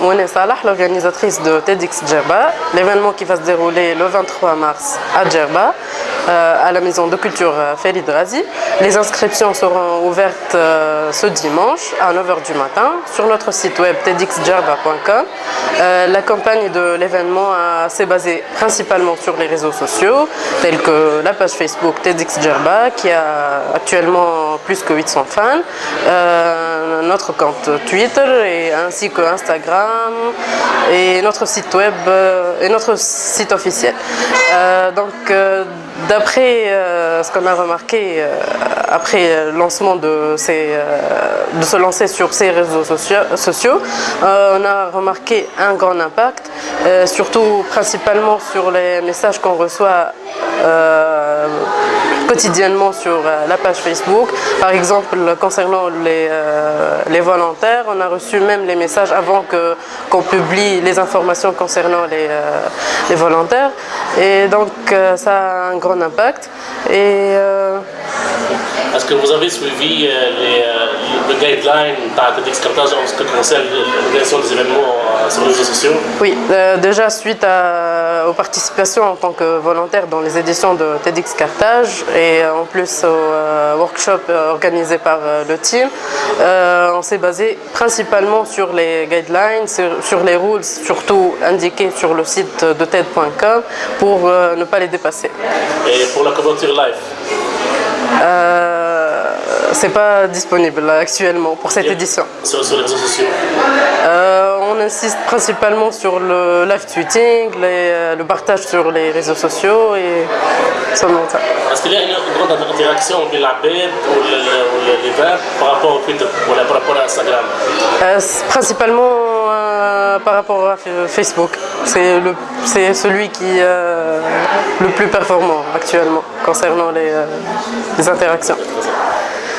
Mouné Salah, l'organisatrice de TEDx Djerba, l'événement qui va se dérouler le 23 mars à Djerba, euh, à la maison de culture euh, Félix Razi. Les inscriptions seront ouvertes euh, ce dimanche à 9h du matin sur notre site web tedxdjerba.com. la campagne de l'événement s'est basée principalement sur les réseaux sociaux, tels que la page Facebook TEDx Djerba, qui a actuellement plus que 800 fans, notre compte Twitter et ainsi que Instagram et notre site web euh, et notre site officiel. Euh, donc euh, d'après ce qu'on a remarqué après le lancement de, ces, de se lancer sur ces réseaux sociaux, on a remarqué un grand impact, surtout principalement sur les messages qu'on reçoit quotidiennement sur euh, la page Facebook. Par exemple, concernant les, euh, les volontaires, on a reçu même les messages avant qu'on publie les informations concernant les, euh, les, volontaires. Et donc, ça a un grand impact. Et, Est-ce que vous avez suivi les, guidelines d'excartage en ce qui concerne l'organisation des événements sur les réseaux sociaux? Oui, déjà suite à, aux participations en tant que volontaire dans les éditions de TEDx Carthage et en plus au euh, workshop organisé par euh, le team, euh, on s'est basé principalement sur les guidelines, sur, les rules, surtout indiqués sur le site de TED.com pour ne pas les dépasser. Et pour la couverture live c'est pas disponible actuellement pour cette édition. Sur, les réseaux sociaux insiste principalement sur le live tweeting, le partage sur les réseaux sociaux et seulement ça. Est-ce qu'il y a une grande interaction entre la web ou l'hiver par rapport au Twitter ou par rapport à Instagram? Euh, Principalement euh, par rapport à Facebook. C'est celui qui est euh, le plus performant actuellement concernant les, les interactions.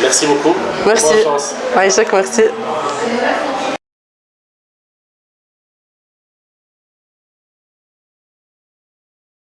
Merci beaucoup. Merci. Bonne chance. merci.